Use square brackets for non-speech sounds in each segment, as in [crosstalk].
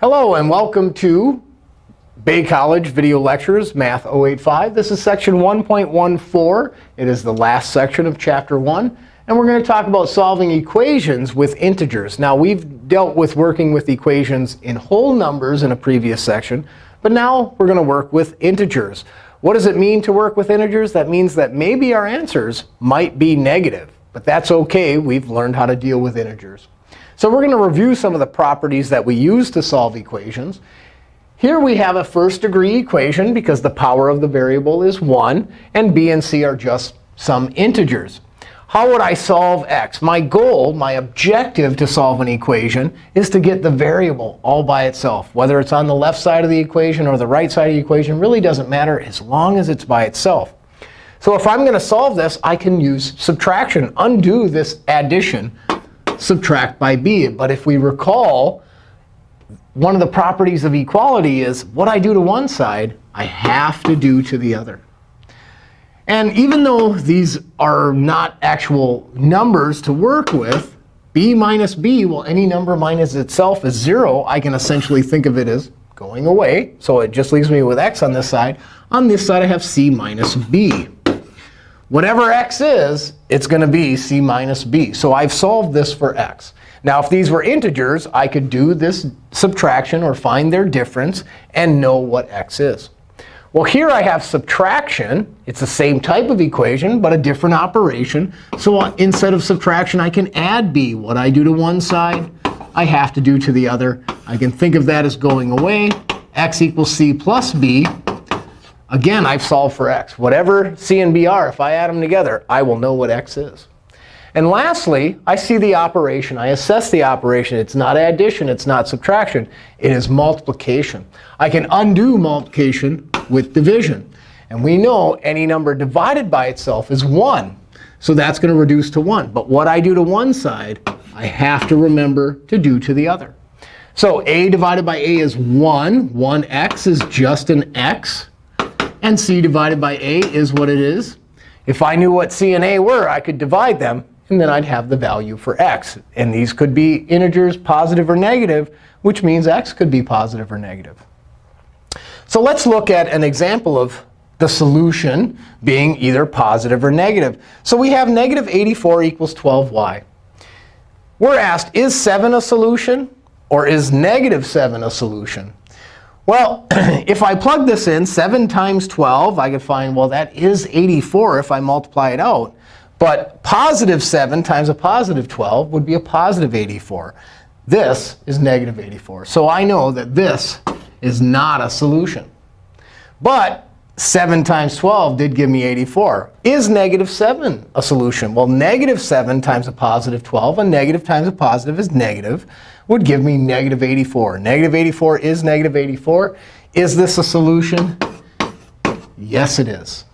Hello, and welcome to Bay College Video Lectures, Math 085. This is section 1.14. It is the last section of Chapter 1. And we're going to talk about solving equations with integers. Now, we've dealt with working with equations in whole numbers in a previous section. But now we're going to work with integers. What does it mean to work with integers? That means that maybe our answers might be negative. But that's OK. We've learned how to deal with integers. So we're going to review some of the properties that we use to solve equations. Here we have a first degree equation because the power of the variable is 1. And b and c are just some integers. How would I solve x? My goal, my objective to solve an equation is to get the variable all by itself. Whether it's on the left side of the equation or the right side of the equation really doesn't matter as long as it's by itself. So if I'm going to solve this, I can use subtraction, undo this addition subtract by b. But if we recall, one of the properties of equality is what I do to one side, I have to do to the other. And even though these are not actual numbers to work with, b minus b, well, any number minus itself is 0. I can essentially think of it as going away. So it just leaves me with x on this side. On this side, I have c minus b. Whatever x is, it's going to be c minus b. So I've solved this for x. Now, if these were integers, I could do this subtraction or find their difference and know what x is. Well, here I have subtraction. It's the same type of equation, but a different operation. So instead of subtraction, I can add b. What I do to one side, I have to do to the other. I can think of that as going away. x equals c plus b. Again, I've solved for x. Whatever c and b are, if I add them together, I will know what x is. And lastly, I see the operation. I assess the operation. It's not addition. It's not subtraction. It is multiplication. I can undo multiplication with division. And we know any number divided by itself is 1. So that's going to reduce to 1. But what I do to one side, I have to remember to do to the other. So a divided by a is 1. 1x is just an x. And c divided by a is what it is. If I knew what c and a were, I could divide them. And then I'd have the value for x. And these could be integers, positive or negative, which means x could be positive or negative. So let's look at an example of the solution being either positive or negative. So we have negative 84 equals 12y. We're asked, is 7 a solution? Or is negative 7 a solution? Well, [clears throat] if I plug this in, 7 times 12, I could find, well, that is 84 if I multiply it out. But positive 7 times a positive 12 would be a positive 84. This is negative 84. So I know that this is not a solution. But 7 times 12 did give me 84. Is negative 7 a solution? Well, negative 7 times a positive 12, and negative times a positive is negative would give me negative 84. Negative 84 is negative 84. Is this a solution? Yes, it is.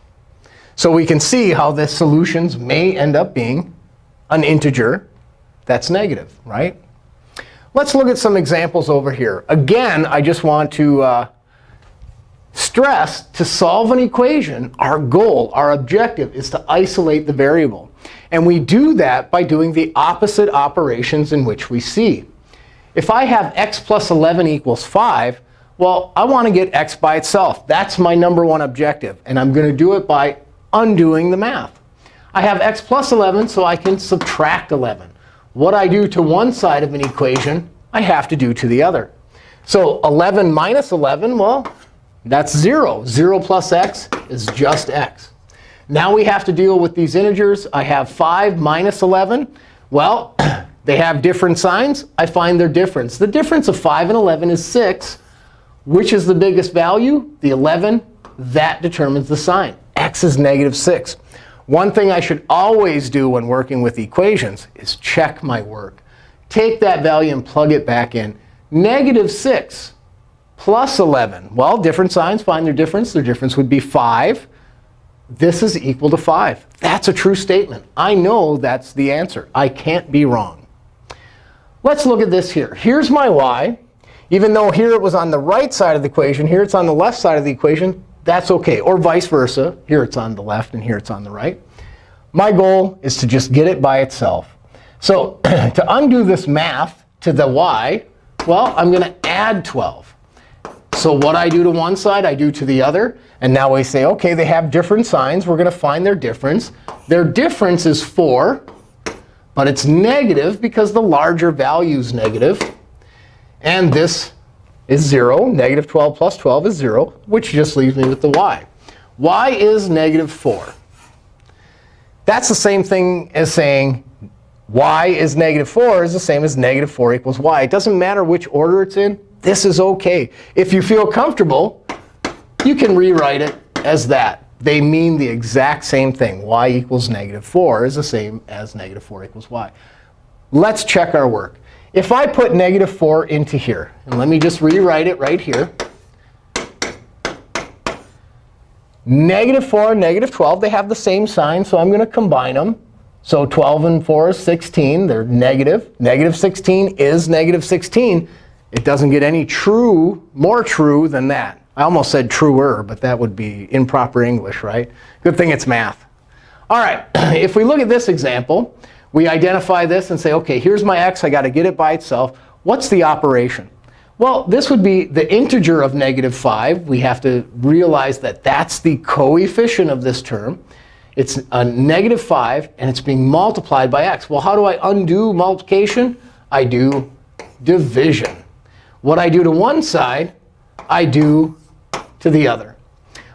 So we can see how the solutions may end up being an integer that's negative, right? Let's look at some examples over here. Again, I just want to uh, stress to solve an equation, our goal, our objective is to isolate the variable. And we do that by doing the opposite operations in which we see. If I have x plus 11 equals 5, well, I want to get x by itself. That's my number one objective. And I'm going to do it by undoing the math. I have x plus 11, so I can subtract 11. What I do to one side of an equation, I have to do to the other. So 11 minus 11, well, that's 0. 0 plus x is just x. Now we have to deal with these integers. I have 5 minus 11. Well, [clears throat] They have different signs. I find their difference. The difference of 5 and 11 is 6. Which is the biggest value? The 11. That determines the sign. x is negative 6. One thing I should always do when working with equations is check my work. Take that value and plug it back in. Negative 6 plus 11. Well, different signs find their difference. Their difference would be 5. This is equal to 5. That's a true statement. I know that's the answer. I can't be wrong. Let's look at this here. Here's my y. Even though here it was on the right side of the equation, here it's on the left side of the equation, that's OK. Or vice versa. Here it's on the left, and here it's on the right. My goal is to just get it by itself. So [clears throat] to undo this math to the y, well, I'm going to add 12. So what I do to one side, I do to the other. And now we say, OK, they have different signs. We're going to find their difference. Their difference is 4. But it's negative because the larger value is negative. And this is 0. Negative 12 plus 12 is 0, which just leaves me with the y. y is negative 4. That's the same thing as saying y is negative 4 is the same as negative 4 equals y. It doesn't matter which order it's in. This is OK. If you feel comfortable, you can rewrite it as that. They mean the exact same thing. y equals negative 4 is the same as negative 4 equals y. Let's check our work. If I put negative 4 into here, and let me just rewrite it right here. Negative 4 and negative 12, they have the same sign, so I'm going to combine them. So 12 and 4 is 16. They're negative. Negative 16 is negative 16. It doesn't get any true, more true than that. I almost said truer, but that would be improper English, right? Good thing it's math. All right, [clears throat] if we look at this example, we identify this and say, OK, here's my x. I got to get it by itself. What's the operation? Well, this would be the integer of negative 5. We have to realize that that's the coefficient of this term. It's a negative 5, and it's being multiplied by x. Well, how do I undo multiplication? I do division. What I do to one side, I do to the other.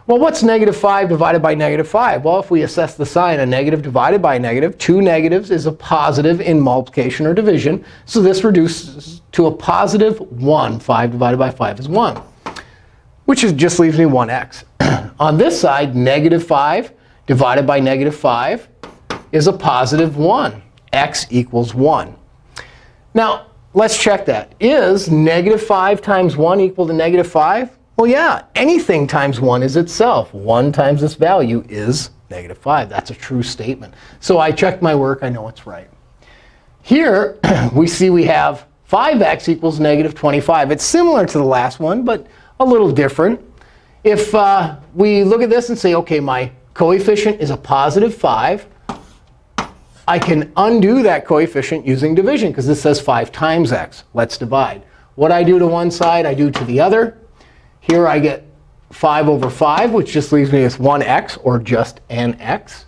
Well, what's negative 5 divided by negative 5? Well, if we assess the sign, a negative divided by a negative, two negatives is a positive in multiplication or division. So this reduces to a positive 1. 5 divided by 5 is 1, which is, just leaves me 1x. [clears throat] On this side, negative 5 divided by negative 5 is a positive 1. x equals 1. Now, let's check that. Is negative 5 times 1 equal to negative 5? Well, yeah, anything times 1 is itself. 1 times this value is negative 5. That's a true statement. So I checked my work. I know it's right. Here, [clears throat] we see we have 5x equals negative 25. It's similar to the last one, but a little different. If uh, we look at this and say, OK, my coefficient is a positive 5, I can undo that coefficient using division, because this says 5 times x. Let's divide. What I do to one side, I do to the other. Here I get 5 over 5, which just leaves me with 1x, or just an x.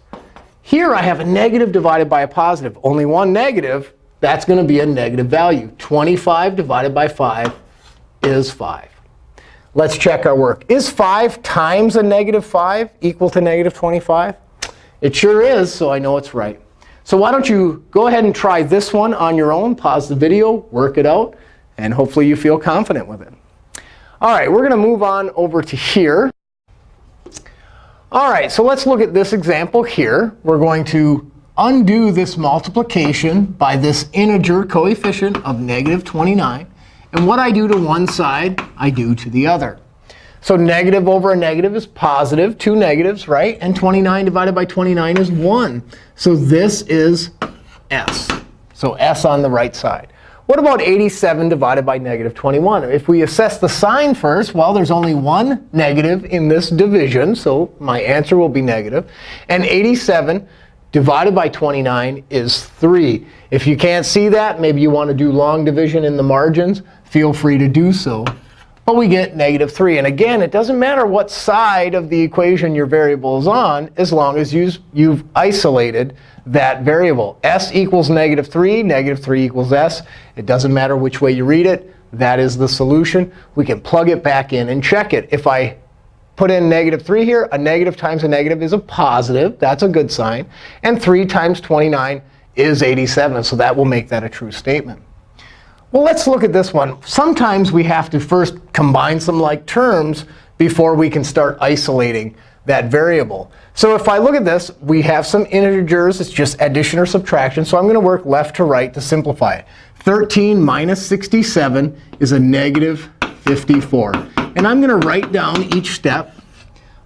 Here I have a negative divided by a positive. Only one negative. That's going to be a negative value. 25 divided by 5 is 5. Let's check our work. Is 5 times a negative 5 equal to negative 25? It sure is, so I know it's right. So why don't you go ahead and try this one on your own. Pause the video, work it out, and hopefully you feel confident with it. All right, we're going to move on over to here. All right, so let's look at this example here. We're going to undo this multiplication by this integer coefficient of negative 29. And what I do to one side, I do to the other. So negative over a negative is positive, two negatives, right? And 29 divided by 29 is 1. So this is s. So s on the right side. What about 87 divided by negative 21? If we assess the sign first, well, there's only one negative in this division. So my answer will be negative. And 87 divided by 29 is 3. If you can't see that, maybe you want to do long division in the margins, feel free to do so. But we get negative 3. And again, it doesn't matter what side of the equation your variable is on, as long as you've isolated that variable. s equals negative 3, negative 3 equals s. It doesn't matter which way you read it. That is the solution. We can plug it back in and check it. If I put in negative 3 here, a negative times a negative is a positive. That's a good sign. And 3 times 29 is 87. So that will make that a true statement. Well, let's look at this one. Sometimes we have to first combine some like terms before we can start isolating that variable. So if I look at this, we have some integers. It's just addition or subtraction. So I'm going to work left to right to simplify it. 13 minus 67 is a negative 54. And I'm going to write down each step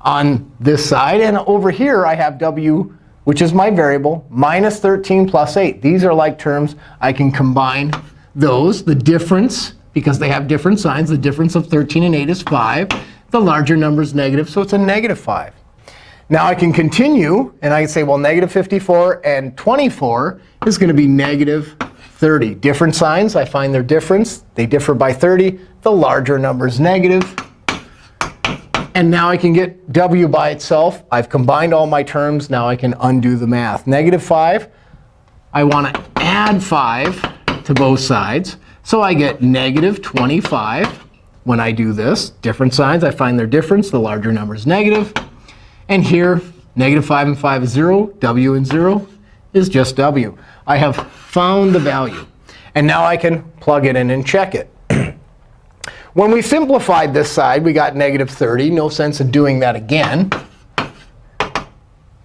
on this side. And over here, I have w, which is my variable, minus 13 plus 8. These are like terms I can combine those. The difference, because they have different signs, the difference of 13 and 8 is 5. The larger number is negative, so it's a negative 5. Now I can continue, and I can say, well, negative 54 and 24 is going to be negative 30. Different signs, I find their difference. They differ by 30. The larger number is negative. And now I can get w by itself. I've combined all my terms. Now I can undo the math. Negative 5, I want to add 5 to both sides. So I get negative 25 when I do this. Different signs, I find their difference. The larger number is negative. And here, negative 5 and 5 is 0. w and 0 is just w. I have found the value. And now I can plug it in and check it. [clears throat] when we simplified this side, we got negative 30. No sense in doing that again.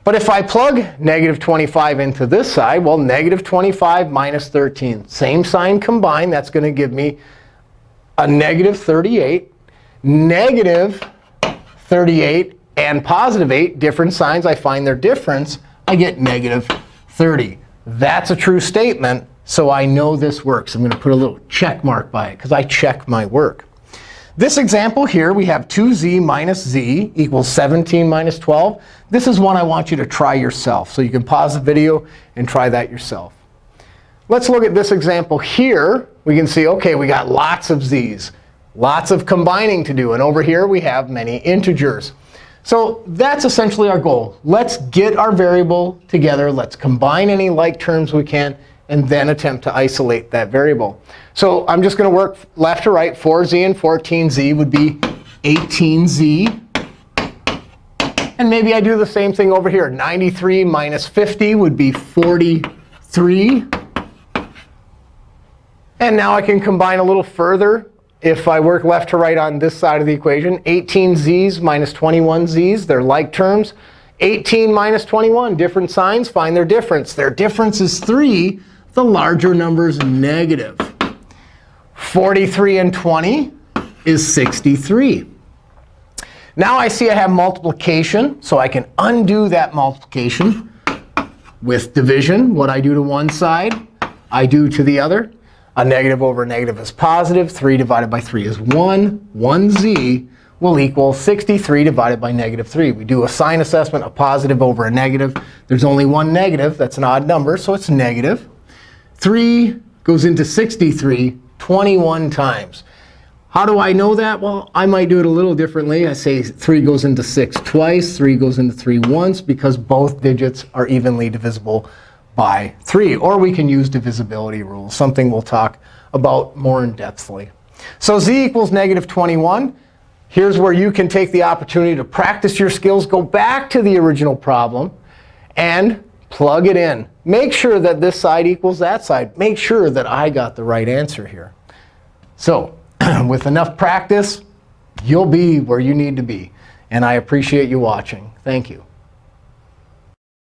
But if I plug negative 25 into this side, well, negative 25 minus 13. Same sign combined. That's going to give me a negative 38. Negative 38 and positive 8, different signs. I find their difference. I get negative 30. That's a true statement, so I know this works. I'm going to put a little check mark by it, because I check my work. This example here, we have 2z minus z equals 17 minus 12. This is one I want you to try yourself. So you can pause the video and try that yourself. Let's look at this example here. We can see, OK, we got lots of z's, lots of combining to do. And over here, we have many integers. So that's essentially our goal. Let's get our variable together. Let's combine any like terms we can, and then attempt to isolate that variable. So I'm just going to work left to right. 4z and 14z would be 18z. And maybe I do the same thing over here. 93 minus 50 would be 43. And now I can combine a little further. If I work left to right on this side of the equation, 18z's minus 21z's, they're like terms. 18 minus 21, different signs, find their difference. Their difference is 3. The larger number is negative. 43 and 20 is 63. Now I see I have multiplication, so I can undo that multiplication with division. What I do to one side, I do to the other. A negative over a negative is positive. 3 divided by 3 is 1. 1z will equal 63 divided by negative 3. We do a sign assessment, a positive over a negative. There's only one negative. That's an odd number, so it's negative. 3 goes into 63 21 times. How do I know that? Well, I might do it a little differently. I say 3 goes into 6 twice, 3 goes into 3 once, because both digits are evenly divisible by 3. Or we can use divisibility rules, something we'll talk about more in-depthly. So z equals negative 21. Here's where you can take the opportunity to practice your skills, go back to the original problem, and plug it in. Make sure that this side equals that side. Make sure that I got the right answer here. So [clears throat] with enough practice, you'll be where you need to be. And I appreciate you watching. Thank you.